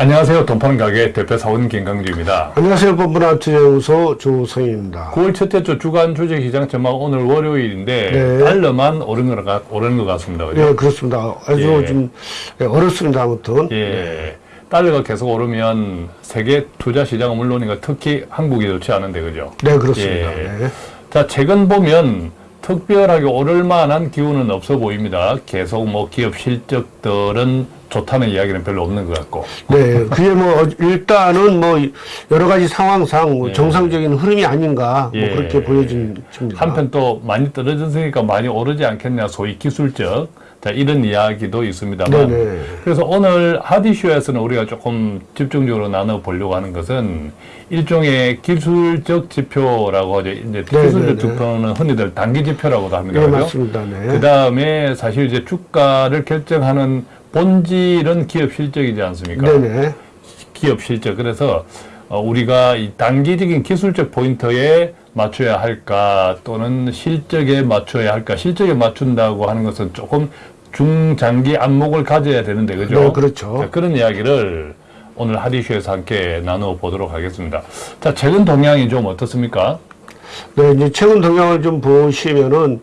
안녕하세요. 돈 파는 가게 대표 사원 김강주입니다. 안녕하세요. 투자연구소 조성입니다. 9월 첫째 주 주간 주식 시장 전망 오늘 월요일인데 네. 달러만 오른 것, 같, 오른 것 같습니다. 그죠? 네, 그렇습니다. 아주 예. 좀 예, 어렵습니다. 아무튼. 예. 달러가 계속 오르면 세계 투자 시장은 물론이고 특히 한국이 좋지 않은데 그죠? 네, 그렇습니다. 예. 네. 자, 최근 보면 특별하게 오를 만한 기운은 없어 보입니다. 계속 뭐 기업 실적들은 좋다는 이야기는 별로 없는 것 같고. 네, 그게 뭐 어, 일단은 뭐 여러 가지 상황상 뭐 예. 정상적인 흐름이 아닌가 예. 뭐 그렇게 보여집니다. 한편 또 많이 떨어졌으니까 많이 오르지 않겠냐 소위 기술적 자 이런 이야기도 있습니다만 네네. 그래서 오늘 하디쇼에서는 우리가 조금 집중적으로 나눠 보려고 하는 것은 일종의 기술적 지표라고 하죠 이제 네네네. 기술적 지표는 흔히들 단기 지표라고도 합니다 네, 그죠? 맞습니다. 네. 그 다음에 사실 이제 주가를 결정하는 본질은 기업 실적이지 않습니까? 네네. 기업 실적. 그래서 어, 우리가 이 단기적인 기술적 포인트에 맞춰야 할까 또는 실적에 맞춰야 할까 실적에 맞춘다고 하는 것은 조금 중장기 안목을 가져야 되는데 그죠? 네, 그렇죠. 자, 그런 이야기를 오늘 하디쇼에서 함께 나누어 보도록 하겠습니다. 자, 최근 동향이 좀 어떻습니까? 네, 이제 최근 동향을 좀 보시면은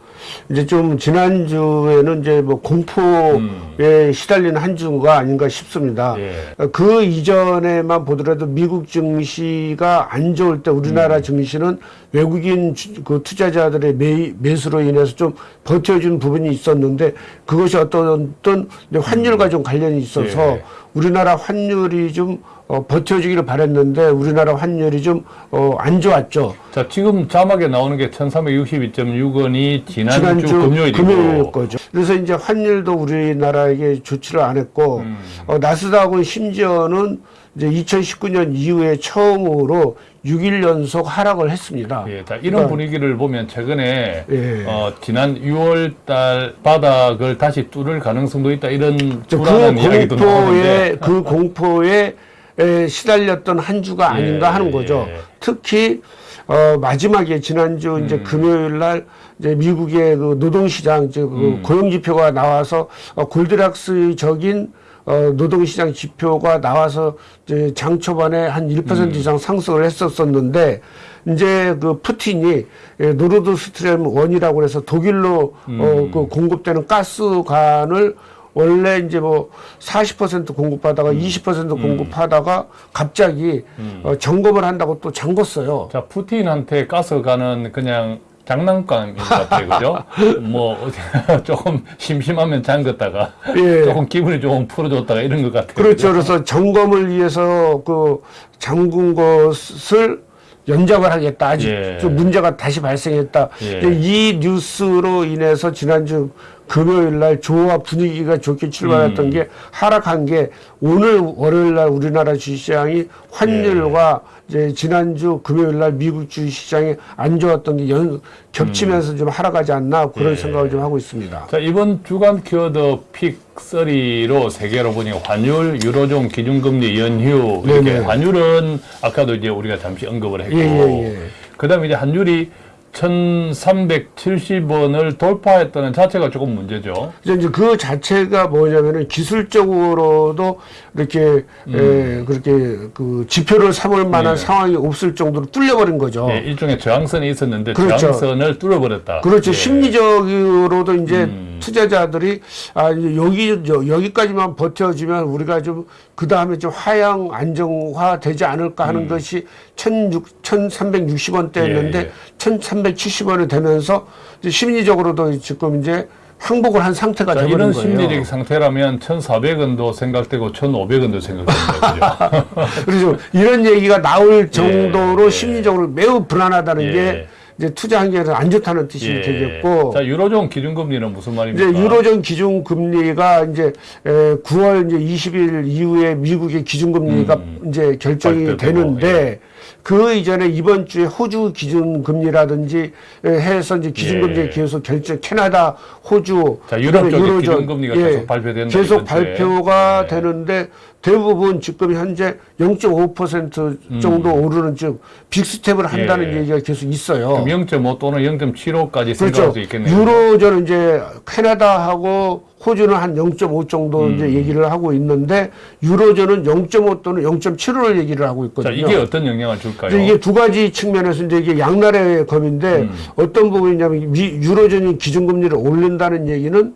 이제 좀 지난주에는 이제 뭐 공포에 시달리는 한 주가 아닌가 싶습니다. 예. 그 이전에만 보더라도 미국 증시가 안 좋을 때 우리나라 증시는 외국인 주- 그 투자자들의 매, 매수로 인해서 좀 버텨준 부분이 있었는데 그것이 어떤 어떤 환율과 좀 관련이 있어서 예. 우리나라 환율이 좀 어, 버텨주기를 바랬는데 우리나라 환율이 좀 어, 안 좋았죠. 자, 지금 자막에 나오는 게 1362.6원이 지난 주, 금요일이고 금요일 거죠. 그래서 이제 환율도 우리나라에게 조치를 안 했고 음. 어, 나스닥은 심지어는 이제 2019년 이후에 처음으로 6일 연속 하락을 했습니다. 예, 자, 이런 그러니까 분위기를 보면 최근에 예. 어, 지난 6월 달 바닥을 다시 뚫을 가능성도 있다 이런 저 불안한 그 이야기도 나오는데 그 공포에 에, 시달렸던 한 주가 아닌가 예, 하는 거죠. 예. 특히 어, 마지막에 지난주 음. 이제 금요일 날 이제 미국의 그 노동시장 이제 그 음. 고용 지표가 나와서 어, Goldilocks적인 어, 노동시장 지표가 나와서 이제 장 초반에 한 1% 음. 이상 상승을 했었었는데 이제 그 푸틴이 예, Nord Stream one이라고 해서 독일로 음. 어, 그 공급되는 가스관을 원래 이제 뭐 40% 공급하다가 음. 20% 공급하다가 갑자기 어, 점검을 한다고 또 잠궜어요. 자, 푸틴한테 가스 가는 그냥 장난감인 것 같아요. 그죠? 뭐 조금 심심하면 잠갔다가 예. 조금 기분이 조금 풀어줬다가 이런 것 같아요. 그렇죠. 그래서 점검을 위해서 그 잠근 것을 연장을 하겠다. 아직 예. 좀 문제가 다시 발생했다. 예. 이 뉴스로 인해서 지난주 금요일 날 조화 분위기가 좋게 음. 출발했던 게 하락한 게 오늘 월요일 날 우리나라 주식시장이 환율과 예. 이제 지난주 금요일 날 미국 주식시장이 안 좋았던 게 연, 겹치면서 좀 하락하지 않나 그런 음. 예. 생각을 좀 하고 있습니다. 자, 이번 주간 키워드 pick 3로 세 개로 보니 환율, 유로존, 기준금리, 연휴 이렇게 네네. 환율은 아까도 이제 우리가 잠시 언급을 했고 예, 예, 예. 그다음에 이제 환율이 1,370원을 돌파했다는 자체가 조금 문제죠. 이제 그 자체가 뭐냐면은 기술적으로도 이렇게 에, 그렇게 그 지표를 삼을 만한 음. 예. 상황이 없을 정도로 뚫려버린 거죠. 예, 일종의 저항선이 있었는데 그렇죠. 저항선을 뚫어버렸다. 그렇죠. 예. 심리적으로도 이제 음. 투자자들이 아 여기 여- 여기까지만 버텨주면 우리가 좀 그 다음에 좀 하향 안정화 되지 않을까 하는 것이 1,600 1,360원대였는데 음. 예, 예. 1,370원이 되면서 이제 심리적으로도 지금 이제 항복을 한 상태가 자, 되버린 이런 거예요. 심리적 상태라면 1,400원도 생각되고 1,500원도 생각됩니다. 그죠? 그래서 이런 얘기가 나올 정도로 예. 심리적으로 매우 불안하다는 예. 게 이제 투자 환경에서 안 좋다는 뜻이 예. 되겠고 자, 유로존 기준금리는 무슨 말입니까? 이제 유로존 기준 금리가 이제 에, 9월 이제 20일 이후에 미국의 기준 금리가 이제 결정이 음. 되는데 예. 그 이전에 이번 주에 호주 기준 금리라든지 에, 해서 이제 기준 금리 예. 계속 결정 캐나다, 호주 자, 유럽 쪽에 유로존, 기준 금리가 계속 발표된다, 계속. 발표가 예. 되는데 대부분 지금 현재 0.5% 정도 오르는 즉 빅스텝을 한다는 음. 예. 얘기가 계속 있어요. 그럼 0.5 또는 0.75까지 그렇죠. 수 있겠네요. 유로존은 이제 캐나다하고 호주는 한 0.5 정도 음. 이제 얘기를 하고 있는데 유로존은 0.5 또는 0.75를 얘기를 하고 자, 있거든요. 이게 어떤 영향을 줄까요? 이게 두 가지 측면에서 이제 이게 양날의 검인데 음. 어떤 부분이냐면 미, 유로존이 기준금리를 올린다는 얘기는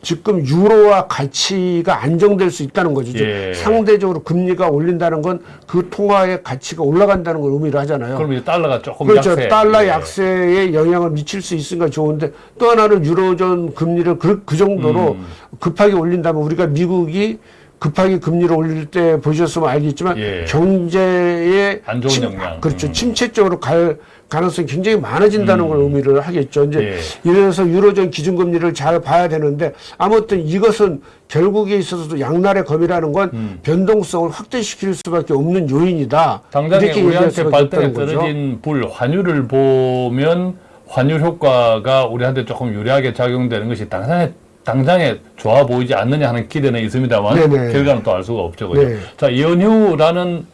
지금 유로화 가치가 안정될 수 있다는 거죠. 즉 예. 상대적으로 금리가 올린다는 건 그 통화의 가치가 올라간다는 걸 의미를 하잖아요. 그럼 이제 달러가 조금 그렇죠. 약세. 달러 예. 약세에 영향을 미칠 수 있으니까 좋은데 또 하나는 유로존 금리를 그, 그 정도로 음. 급하게 올린다면 우리가 미국이 급하게 금리를 올릴 때 보셨으면 알겠지만 예. 경제에 안 좋은 침- 영향. 그렇죠. 음. 침체 쪽으로 갈 가능성이 굉장히 많아진다는 걸 의미를 하겠죠. 이제 예. 이래서 유로존 기준금리를 잘 봐야 되는데 아무튼 이것은 결국에 있어서도 양날의 검이라는 건 음. 변동성을 확대시킬 수밖에 없는 요인이다. 당장에 우리한테 발등에. 떨어진 불 환율을 보면 환율 효과가 우리한테 조금 유리하게 작용되는 것이 당장에 당장에 좋아 보이지 않느냐 하는 기대는 있습니다만 네네. 결과는 또 알 수가 없죠. 그죠? 네. 자, 연휴라는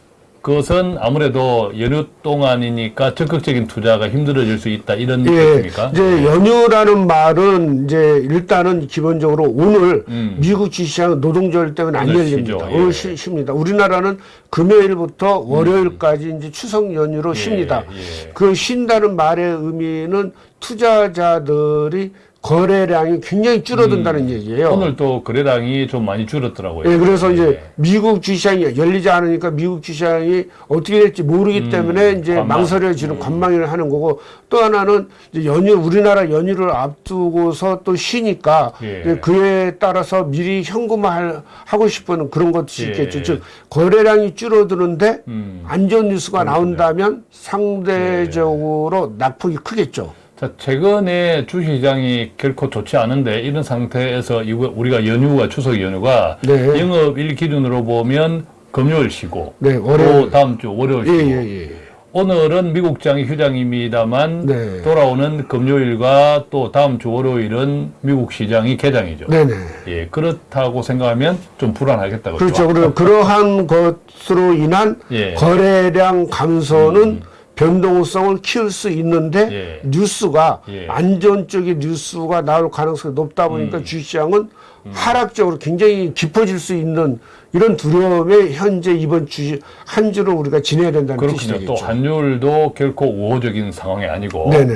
것은 아무래도 연휴 동안이니까 적극적인 투자가 힘들어질 수 있다 이런 예, 뜻입니까? 이제 연휴라는 말은 이제 일단은 기본적으로 오늘 음. 미국 주시장은 노동절 때문에 안 오늘 열립니다. 쉬죠. 오늘 예. 쉬, 쉽니다. 우리나라는 금요일부터 월요일까지 이제 추석 연휴로 예, 쉽니다. 예. 그 쉰다는 말의 의미는 투자자들이 거래량이 굉장히 줄어든다는 얘기예요. 음. 오늘 또 거래량이 좀 많이 줄었더라고요. 예, 그래서 이제 예. 미국 주시장이 열리지 않으니까 미국 주시장이 어떻게 될지 모르기 때문에 이제 관망. 망설여지는 관망을 하는 거고 또 하나는 이제 연휴 우리나라 연휴를 앞두고서 또 쉬니까 예. 이제 그에 따라서 미리 현금화 하고 싶은 그런 것이 예. 있겠죠. 즉 거래량이 줄어드는데 음. 안 좋은 뉴스가 나온다면 상대적으로 낙폭이 크겠죠. 자, 최근에 주시장이 결코 좋지 않은데 이런 상태에서 이거 우리가 연휴가 추석 연휴가 네. 영업일 기준으로 보면 금요일 쉬고 네, 월요일. 또 다음 주 월요일 예, 쉬고 예, 예. 오늘은 미국장이 휴장입니다만 네. 돌아오는 금요일과 또 다음 주 월요일은 미국 시장이 개장이죠. 네네. 예, 그렇다고 생각하면 좀 불안하겠다. 그죠? 그렇죠. 그리고 그러한 것으로 인한 예. 거래량 감소는 변동성을 키울 수 있는데 예. 뉴스가 예. 안 좋은 쪽의 뉴스가 나올 가능성이 높다 보니까 음. 주시장은 하락적으로 굉장히 깊어질 수 있는 이런 두려움에 현재 이번 주한 주를 우리가 지내야 된다는 그렇군요. 되겠죠. 또 환율도 결코 우호적인 상황이 아니고. 네네.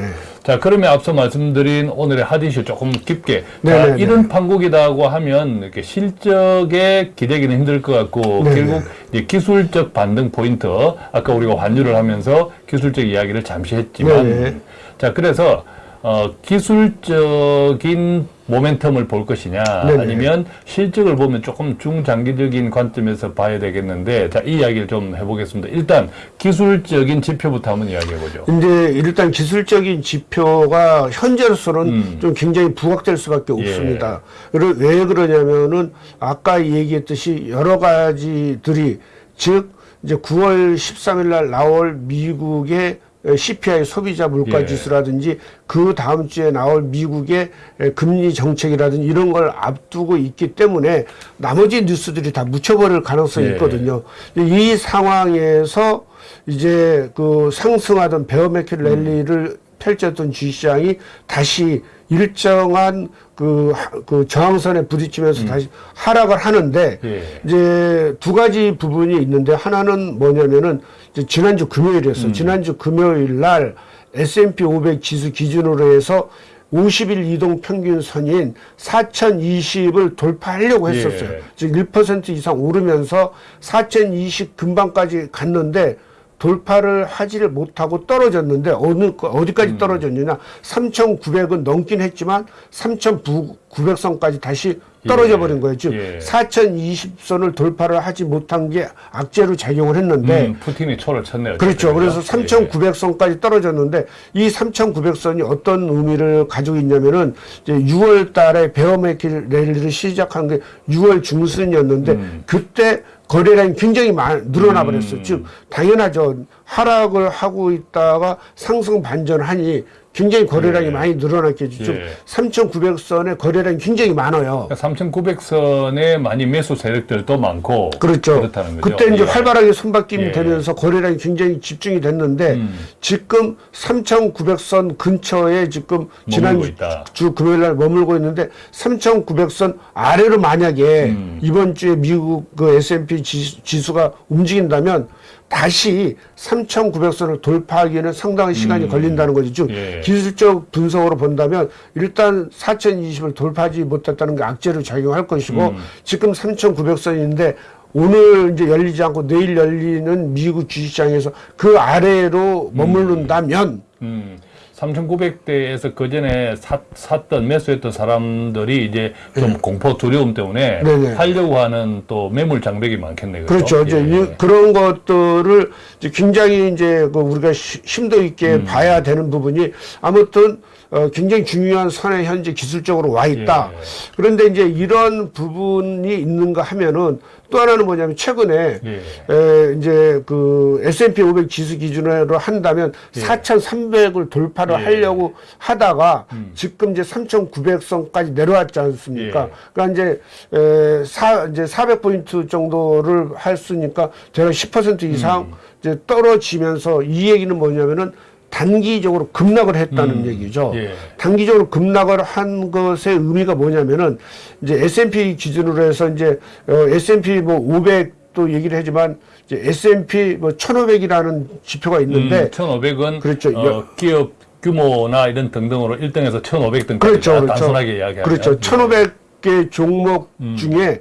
자, 그러면 앞서 말씀드린 오늘의 하디슈 조금 깊게. 자. 이런 판국이다고 하면 이렇게 실적에 기대기는 힘들 것 같고 네네. 결국 이제 기술적 반등 포인트. 아까 우리가 환율을 하면서 기술적 이야기를 잠시 했지만 네네. 자, 그래서 어, 기술적인 모멘텀을 볼 것이냐 네네. 아니면 실적을 보면 조금 중장기적인 관점에서 봐야 되겠는데 자, 이 이야기를 좀 해보겠습니다. 일단 기술적인 지표부터 한번 이야기해보죠. 이제 일단 기술적인 지표가 현재로서는 음. 좀 굉장히 부각될 수밖에 예. 없습니다. 왜 그러냐면은 아까 얘기했듯이 여러 가지들이 즉 이제 9월 13일 날 나올 미국의 CPI 소비자 물가 예. 지수라든지 그 다음 주에 나올 미국의 금리 정책이라든지 이런 걸 앞두고 있기 때문에 나머지 뉴스들이 다 묻혀버릴 가능성이 예. 있거든요. 이 상황에서 이제 그 상승하던 베어메킬 랠리를 펼쳤던 주시장이 다시 일정한 그, 하- 그 저항선에 부딪히면서 다시 하락을 하는데 예. 이제 두 가지 부분이 있는데 하나는 뭐냐면은 지난주 금요일이었어. 지난주 금요일 날 S&P 500 지수 기준으로 해서 50일 이동 평균 선인 4020을 돌파하려고 했었어요. 예. 즉1% 이상 오르면서 4020 근방까지 갔는데 돌파를 하지를 못하고 떨어졌는데 어느 거- 음. 어디까지 떨어졌느냐 3,900은 넘긴 했지만 3,900선까지 다시 떨어져 예. 버린 거예요. 즉 예. 4,020선을 돌파를 하지 못한 게 악재로 작용을 했는데 음, 푸틴이 초를 쳤네요. 그렇죠. 그래서 예. 3,900선까지 떨어졌는데 이 3,900선이 어떤 의미를 가지고 있냐면은 이제 6월 달에 베어메킬 랠리를 시작한 게 6월 중순이었는데 음. 그때 거래량이 굉장히 많이 늘어나 버렸어요. 즉 당연하죠. 하락을 하고 있다가 상승 반전하니 굉장히 거래량이 예. 많이 늘어났겠죠. 좀 예. 3,900선의 거래량이 굉장히 많아요. 3,900선의 많이 매수 세력들도 많고 그렇죠. 그렇다는 거죠. 그때 이제 예. 활발하게 손바뀜이 예. 되면서 거래량이 굉장히 집중이 됐는데 음. 지금 3,900선 근처에 지금 지난 머물고 있다. 주 금요일 날 머물고 있는데 3,900선 아래로 만약에 음. 이번 주에 미국 그 S&P 지- 지수가 움직인다면 다시 3,900선을 돌파하기에는 상당한 시간이 걸린다는 거죠. 즉 음. 예. 기술적 분석으로 본다면 일단 4,020을 돌파하지 못했다는 게 악재로 작용할 것이고 음. 지금 3,900선인데 오늘 이제 열리지 않고 내일 열리는 미국 주식시장에서 그 아래로 머무른다면 음, 3,900대에서 그 전에 샀던 매수했던 사람들이 이제 좀 공포 두려움 때문에 예. 네네. 팔려고 하는 또 매물 장벽이 많겠네요. 그렇죠. 이제 예. 이- 그런 것들을 이제 굉장히 이제 그 우리가 시- 심도 있게 음. 봐야 되는 부분이 아무튼 어, 굉장히 중요한 선에 현재 기술적으로 와 있다. 예. 그런데 이제 이런 부분이 있는가 하면은 또 하나는 뭐냐면 최근에 예. 에, 이제 그 S&P 500 지수 기준으로 한다면 4,300을 돌파를 예. 하려고 하다가 음. 지금 이제 3,900선까지 내려왔지 않습니까? 예. 그러니까 이제 에, 사 이제 400포인트 정도를 했으니까 제가 10% 이상 음. 이제 떨어지면서 이 얘기는 뭐냐면은 단기적으로 급락을 했다는 얘기죠. 예. 단기적으로 급락을 한 것의 의미가 뭐냐면은 이제 S&P 기준으로 해서 이제 어, S&P 뭐 500도 얘기를 하지만 이제 S&P 뭐 1,500이라는 지표가 있는데 1,500은 그렇죠. 어, 여- 기업 규모나 이런 등등으로 1등에서 1,500등까지 그렇죠, 그렇죠. 단순하게 이야기하면 그렇죠. 1,500개 종목 음. 중에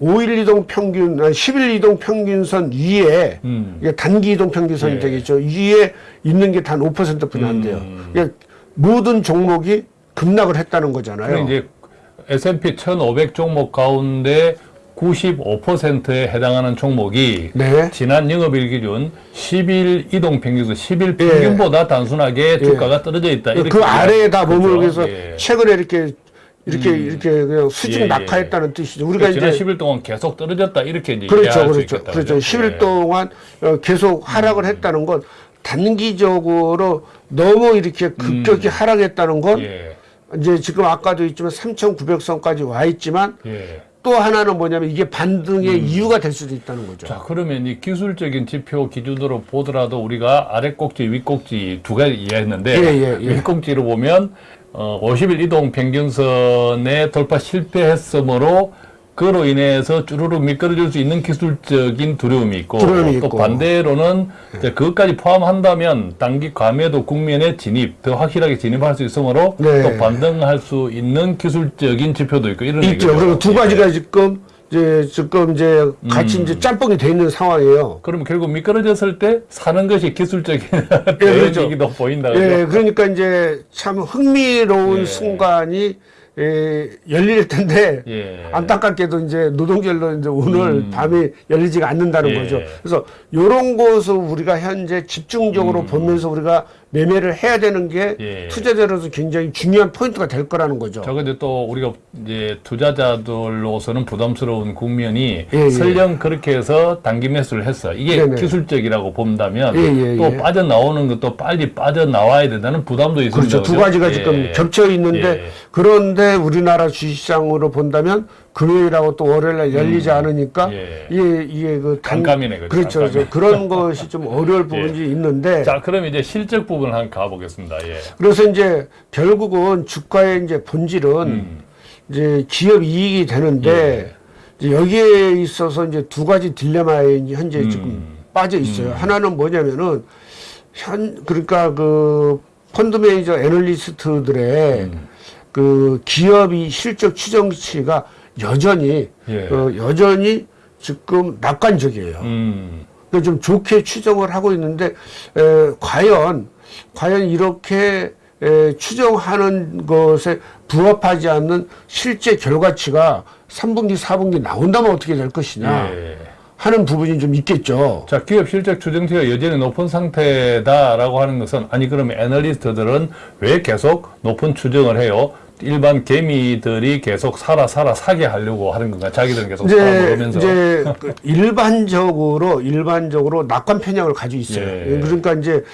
5일 이동 평균, 아니 10일 이동 평균선 위에 음. 이게 단기 이동 평균선이 예. 되겠죠. 위에 있는 게 단 5%뿐이 안 돼요. 음. 그러니까 모든 종목이 급락을 했다는 거잖아요. 이제 S&P 1,500 종목 가운데 95%에 해당하는 종목이 네. 지난 영업일 기준 10일 이동 평균에서 10일 예. 평균보다 단순하게 주가가 떨어져 있다. 이렇게 그 아래에다 이야기- 머물고 그렇죠? 해서 예. 최근에 이렇게 이렇게 이렇게 그냥 수직 예, 예. 낙하했다는 뜻이죠. 우리가 지난 이제 10일 동안 계속 떨어졌다 이렇게 이제 그렇죠, 그렇죠. 그렇죠. 그죠? 10일 예. 동안 어, 계속 하락을 했다는 건 단기적으로 너무 이렇게 급격히 하락했다는 건 음. 예. 이제 지금 아까도 있지만 3,900선까지 와 있지만 예. 또 하나는 뭐냐면 이게 반등의 이유가 될 수도 있다는 거죠. 음. 자, 그러면 이 기술적인 지표 기준으로 보더라도 우리가 아래 꼭지, 윗 꼭지 두 가지 이해했는데 예, 예, 예. 윗 꼭지로 보면 어, 50일 이동 평균선에 돌파 실패했으므로 그로 인해서 쭈루룩 미끄러질 수 있는 기술적인 두려움이 있고 두려움이 또 있고. 반대로는 이제 그것까지 포함한다면 단기 과매도 국면에 진입 더 확실하게 진입할 수 있으므로 네. 또 반등할 수 있는 기술적인 지표도 있고 이런 있죠. 그리고 두 예. 가지가 지금 이제 지금 이제 같이 이제 짬뽕이 돼 있는 상황이에요. 그러면 결국 미끄러졌을 때 사는 것이 기술적인 그렇죠. 대응이기도 보인다. 그죠? 예, 그러니까 이제 참 흥미로운 예. 순간이 예, 열릴 텐데 예. 안타깝게도 이제 노동절로 이제 오늘 밤에 열리지가 않는다는 예. 거죠. 그래서 이런 것을 우리가 현재 집중적으로 보면서 우리가 매매를 해야 되는 게 음. 예. 투자자로서 굉장히 중요한 포인트가 될 거라는 거죠. 저거 이제 또 우리가 이제 투자자들로서는 부담스러운 국면이 예, 예. 설령 그렇게 해서 단기 매수를 했어. 이게 네네. 기술적이라고 본다면 예, 예, 또 예. 빠져나오는 것도 빨리 빠져나와야 된다는 부담도 있습니다. 그렇죠. 두 그죠? 가지가 예. 지금 겹쳐 있는데 예. 그런데 우리나라 주식시장으로 본다면 금요일하고 또 월요일날 열리지 않으니까 예. 이게 이게 그 단- 그죠? 그렇죠. 깜깜이. 그런 것이 좀 어려울 부분이 있는데 자, 그럼 이제 실적 부분 한번 가보겠습니다. 예. 그래서 이제 결국은 주가의 이제 본질은 음. 이제 기업 이익이 되는데 이제 여기에 있어서 이제 두 가지 딜레마에 현재 음. 지금 빠져 있어요. 하나는 뭐냐면은 현 그러니까 그 펀드 매니저 애널리스트들의 음. 그 기업이 실적 추정치가 여전히 예. 어, 여전히 지금 낙관적이에요. 음. 그좀 좋게 추정을 하고 있는데 에, 과연 과연 이렇게 에, 추정하는 것에 부합하지 않는 실제 결과치가 3분기, 4분기 나온다면 어떻게 될 것이냐 예. 하는 부분이 좀 있겠죠. 자, 기업 실적 추정치가 여전히 높은 상태다라고 하는 것은 아니 그러면 애널리스트들은 왜 계속 높은 추정을 해요? 일반 개미들이 계속 살아 살아 사게 하려고 하는 건가? 자기들은 계속 이제 살아보면서 이제 그 일반적으로 일반적으로 낙관 편향을 가지고 있어요. 예. 그러니까 이제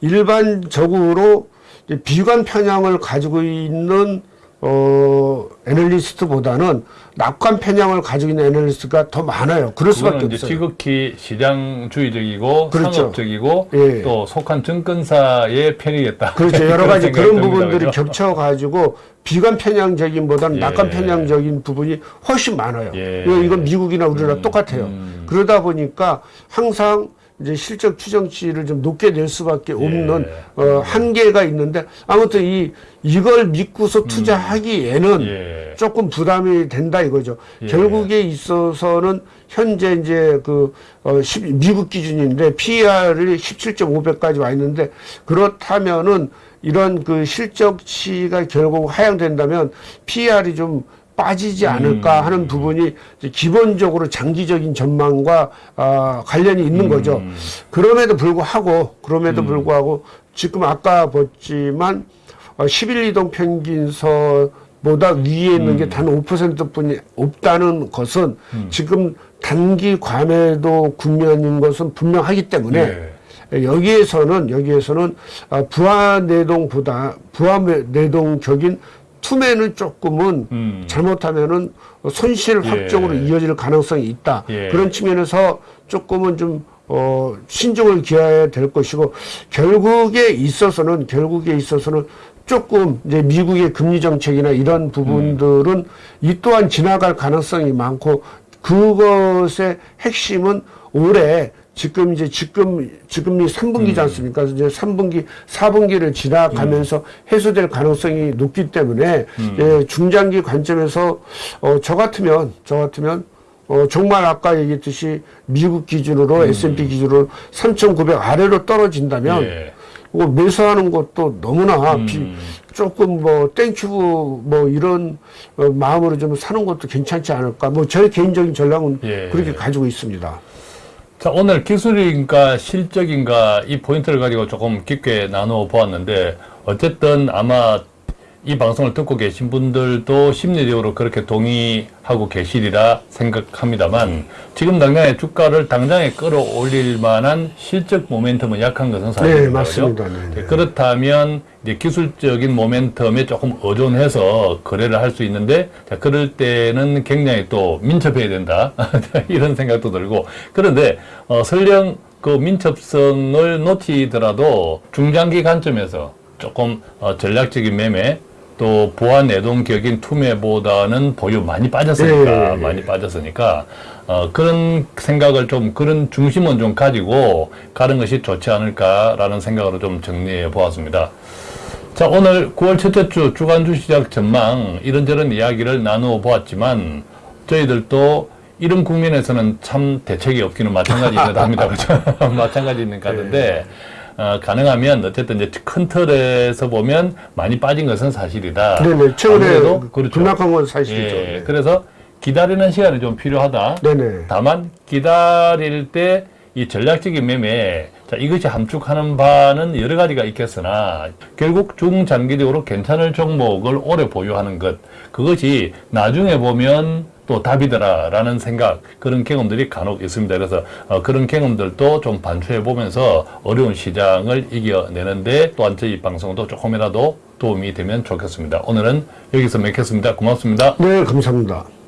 일반적으로 이제 비관 편향을 가지고 있는 어 애널리스트보다는 낙관 편향을 가지고 있는 애널리스트가 더 많아요. 그럴 수밖에 없어요. 지극히 시장주의적이고 그렇죠. 상업적이고 예. 또 속한 증권사의 편이겠다. 그렇죠. 여러 가지 그런. 부분들이 그죠? 겹쳐가지고 비관 편향적인 보다는 예. 낙관 편향적인 부분이 훨씬 많아요. 예. 이건 미국이나 우리나라 똑같아요. 음. 그러다 보니까 항상 이제 실적 추정치를 좀 높게 낼 수밖에 없는 어, 한계가 있는데 아무튼 이 이걸 믿고서 투자하기에는 예. 조금 부담이 된다 이거죠. 예. 결국에 있어서는 현재 이제 그 어, 10 미국 기준인데 PER이 17.5배까지 와 있는데 그렇다면은 이런 그 실적치가 결국 하향된다면 PER이 좀 빠지지 않을까 음. 하는 부분이 기본적으로 장기적인 전망과 아, 관련이 있는 거죠. 음. 그럼에도 불구하고 그럼에도 불구하고 지금 아까 봤지만 어, 11 이동 평균선 보다 위에 있는 음. 게단 5%뿐이 없다는 것은 지금 단기 과매도 국면인 것은 분명하기 때문에 예. 여기에서는 여기에서는 아, 부하 내동보다 부하 매- 내동 격인 투매는 조금은 음. 잘못하면은 손실 예. 확정으로 이어질 가능성이 있다. 예. 그런 측면에서 조금은 좀 어, 신중을 기해야 될 것이고 결국에 있어서는 결국에 있어서는 조금 이제 미국의 금리 정책이나 이런 부분들은 이 또한 지나갈 가능성이 많고 그것의 핵심은 올해 지금 이제 지금 지금이 3분기지 않습니까? 그래서 이제 3분기, 4분기를 지나가면서 해소될 가능성이 높기 때문에 예, 중장기 관점에서 어, 저 같으면 저 같으면 어, 정말 아까 얘기했듯이 미국 기준으로 S&P 기준으로 3,900 아래로 떨어진다면 예. 뭐 매수하는 것도 너무나 음. 비, 조금 뭐 thank you 뭐 이런 어, 마음으로 좀 사는 것도 괜찮지 않을까. 뭐 제 개인적인 전략은 예. 그렇게 가지고 있습니다. 자, 오늘 기술인가 실적인가 이 포인트를 가지고 조금 깊게 나누어 보았는데, 어쨌든 아마 이 방송을 듣고 계신 분들도 심리적으로 그렇게 동의하고 계시리라 생각합니다만, 지금 당장에 주가를 당장에 끌어올릴 만한 실적 모멘텀은 약한 것은 사실입니다. 네, 맞습니다. 그죠? 네, 네. 그렇다면 이제 기술적인 모멘텀에 조금 의존해서 거래를 할 수 있는데 자, 그럴 때는 굉장히 또 민첩해야 된다 이런 생각도 들고 그런데 어, 설령 그 민첩성을 놓치더라도 중장기 관점에서 조금 어, 전략적인 매매 또 보안 내동격인 투매보다는 보유 많이 빠졌으니까 예. 많이 빠졌으니까 어, 그런 생각을 좀 그런 중심은 좀 가지고 가는 것이 좋지 않을까라는 생각으로 좀 정리해 보았습니다. 자 오늘 9월 첫째 주 주간 주시장 전망 이런저런 이야기를 나누어 보았지만 저희들도 이런 국면에서는 참 대책이 없기는 합니다. 그렇죠? 마찬가지 있는 것 같은데 어, 가능하면 어쨌든 이제 큰 틀에서 보면 많이 빠진 것은 사실이다. 네네. 최근에 아무래도 그렇죠. 급락한 건 사실이죠. 예, 네. 그래서 기다리는 시간이 좀 필요하다. 네네. 다만 기다릴 때 이 전략적인 매매 자 이것이 함축하는 바는 여러 가지가 있겠으나 결국 중장기적으로 괜찮을 종목을 오래 보유하는 것 그것이 나중에 보면 또 답이더라라는 생각 그런 경험들이 간혹 있습니다. 그래서 어, 그런 경험들도 좀 반추해 보면서 어려운 시장을 이겨내는데 또한 저희 방송도 조금이라도 도움이 되면 좋겠습니다. 오늘은 여기서 맺겠습니다. 고맙습니다. 네, 감사합니다.